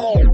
home.